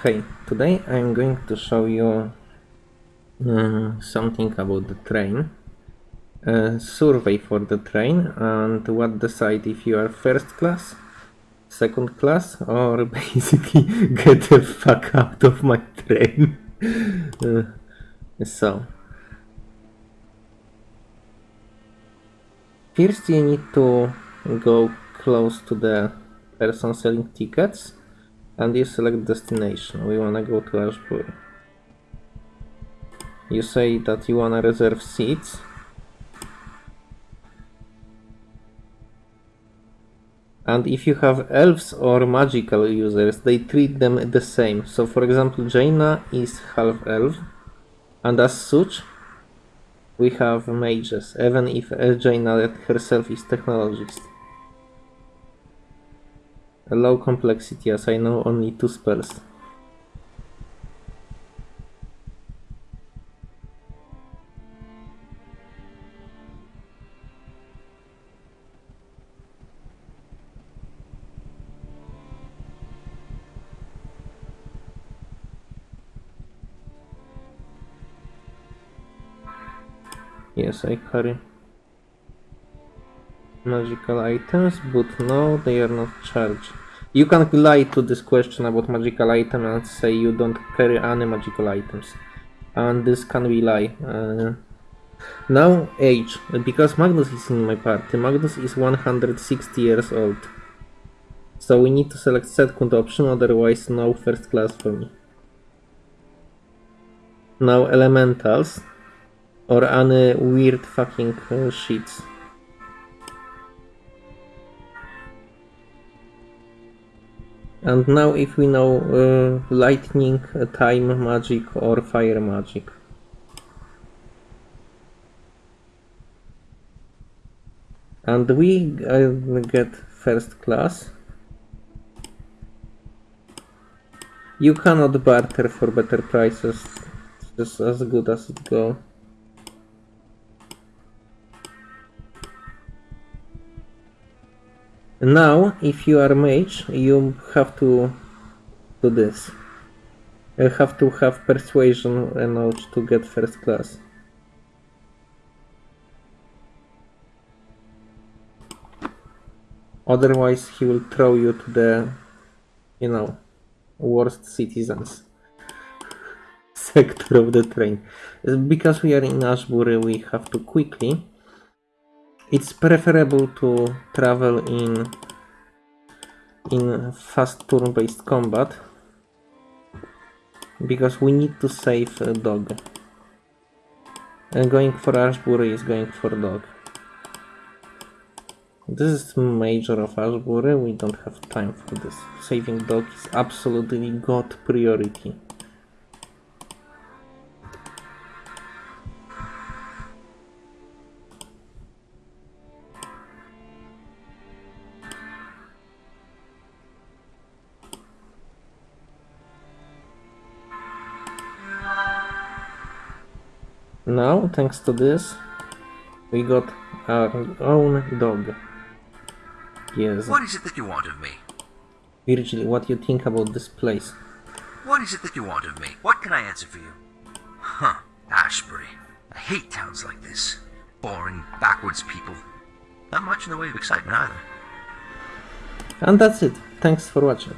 Okay, today I'm going to show you um, something about the train. A survey for the train and what decide if you are first class, second class, or basically get the fuck out of my train. Uh, so, first you need to go close to the person selling tickets and you select destination. We wanna go to Ashbury. You say that you wanna reserve seats. And if you have elves or magical users, they treat them the same. So for example, Jaina is half elf, and as such, we have mages, even if uh, Jaina herself is technologist. A low complexity as I know only two spells. Yes, I carry magical items, but no, they are not charged. You can lie to this question about magical item and say you don't carry any magical items. And this can be lie. Uh, now age, because Magnus is in my party. Magnus is 160 years old. So we need to select second option, otherwise no first class for me. Now elementals or any weird fucking uh, sheets. And now if we know uh, lightning, uh, time magic or fire magic. And we uh, get first class. You cannot barter for better prices. It's as good as it go. Now, if you are mage, you have to do this. You have to have persuasion enough to get first class. Otherwise, he will throw you to the, you know, worst citizens sector of the train. Because we are in Ashbury, we have to quickly it's preferable to travel in in fast turn-based combat because we need to save a dog. And going for Ashbury is going for dog. This is major of Ashbury, we don't have time for this. Saving dog is absolutely god priority. Now, thanks to this, we got our own dog. Yes. What is it that you want of me? Virgil, what do you think about this place? What is it that you want of me? What can I answer for you? Huh, Ashbury. I hate towns like this. Boring, backwards people. Not much in the way of excitement either. And that's it. Thanks for watching.